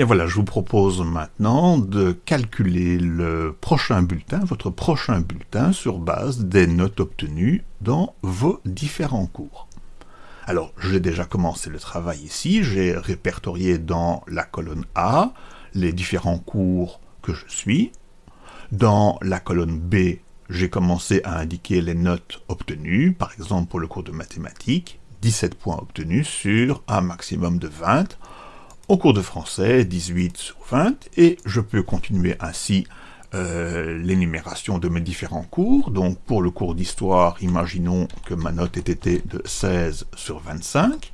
Voilà, je vous propose maintenant de calculer le prochain bulletin, votre prochain bulletin, sur base des notes obtenues dans vos différents cours. Alors, j'ai déjà commencé le travail ici, j'ai répertorié dans la colonne A les différents cours que je suis. Dans la colonne B, j'ai commencé à indiquer les notes obtenues, par exemple pour le cours de mathématiques, 17 points obtenus sur un maximum de 20, au cours de français, 18 sur 20, et je peux continuer ainsi euh, l'énumération de mes différents cours. Donc pour le cours d'histoire, imaginons que ma note ait été de 16 sur 25.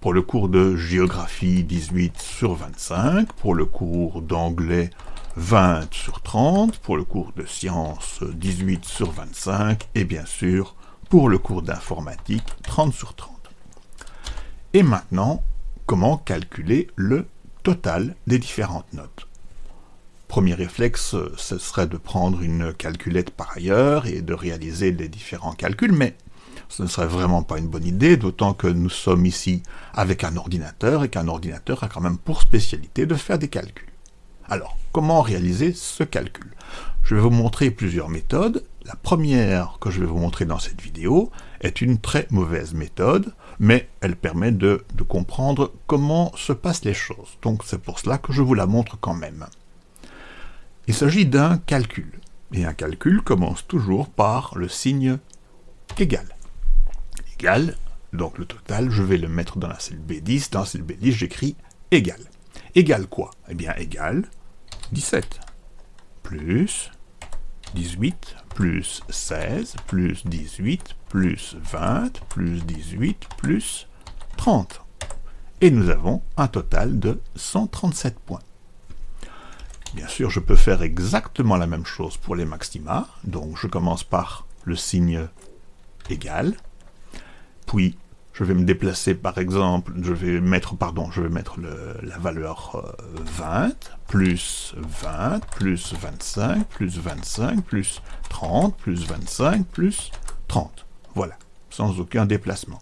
Pour le cours de géographie, 18 sur 25. Pour le cours d'anglais, 20 sur 30. Pour le cours de sciences, 18 sur 25. Et bien sûr, pour le cours d'informatique, 30 sur 30. Et maintenant, comment calculer le total des différentes notes. Premier réflexe, ce serait de prendre une calculette par ailleurs et de réaliser les différents calculs, mais ce ne serait vraiment pas une bonne idée, d'autant que nous sommes ici avec un ordinateur et qu'un ordinateur a quand même pour spécialité de faire des calculs. Alors, comment réaliser ce calcul? Je vais vous montrer plusieurs méthodes. La première que je vais vous montrer dans cette vidéo est une très mauvaise méthode, mais elle permet de, comprendre comment se passent les choses. Donc c'est pour cela que je vous la montre quand même. Il s'agit d'un calcul, et un calcul commence toujours par le signe égal. Égal, donc le total, je vais le mettre dans la cellule B10, dans la cellule B10 j'écris égal. Égal quoi? Eh bien égal 17, plus 18, plus 16, plus 18, plus 20, plus 18, plus 30. Et nous avons un total de 137 points. Bien sûr, je peux faire exactement la même chose pour les maxima. Donc je commence par le signe égal, puis je vais me déplacer par exemple, je vais mettre, pardon, je vais mettre la valeur 20, euh, plus 20, plus 25, plus 25, plus 30, plus 25, plus 30. Voilà, sans aucun déplacement.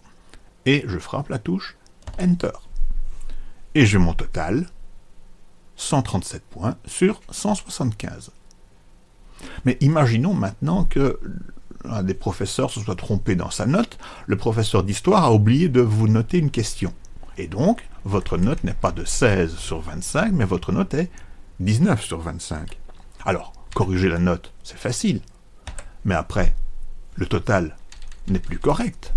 Et je frappe la touche Enter. Et j'ai mon total, 137 points sur 175. Mais imaginons maintenant que un des professeurs se soit trompé dans sa note, le professeur d'histoire a oublié de vous noter une question. Et donc, votre note n'est pas de 16 sur 25, mais votre note est 19 sur 25. Alors, corriger la note, c'est facile. Mais après, le total n'est plus correct.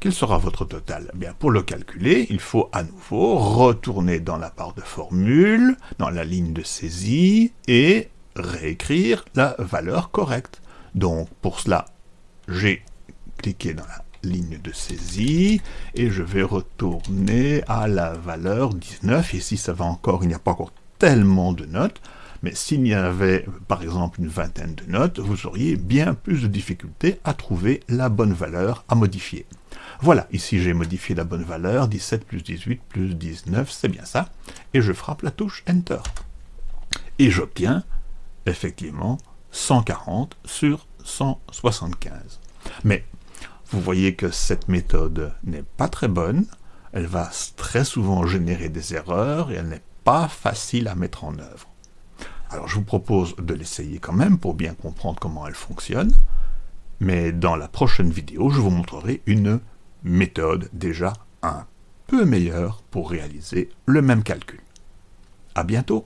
Quel sera votre total? Eh Bien, Pour le calculer, il faut à nouveau retourner dans la barre de formule, dans la ligne de saisie, et réécrire la valeur correcte. Donc pour cela, j'ai cliqué dans la ligne de saisie et je vais retourner à la valeur 19. Ici, ça va encore, il n'y a pas encore tellement de notes, mais s'il y avait par exemple une vingtaine de notes, vous auriez bien plus de difficultés à trouver la bonne valeur à modifier. Voilà, ici j'ai modifié la bonne valeur, 17 plus 18 plus 19, c'est bien ça, et je frappe la touche Enter. Et j'obtiens effectivement 140 sur 175. Mais vous voyez que cette méthode n'est pas très bonne, elle va très souvent générer des erreurs et elle n'est pas facile à mettre en œuvre. Alors je vous propose de l'essayer quand même pour bien comprendre comment elle fonctionne, mais dans la prochaine vidéo, je vous montrerai une méthode déjà un peu meilleure pour réaliser le même calcul. À bientôt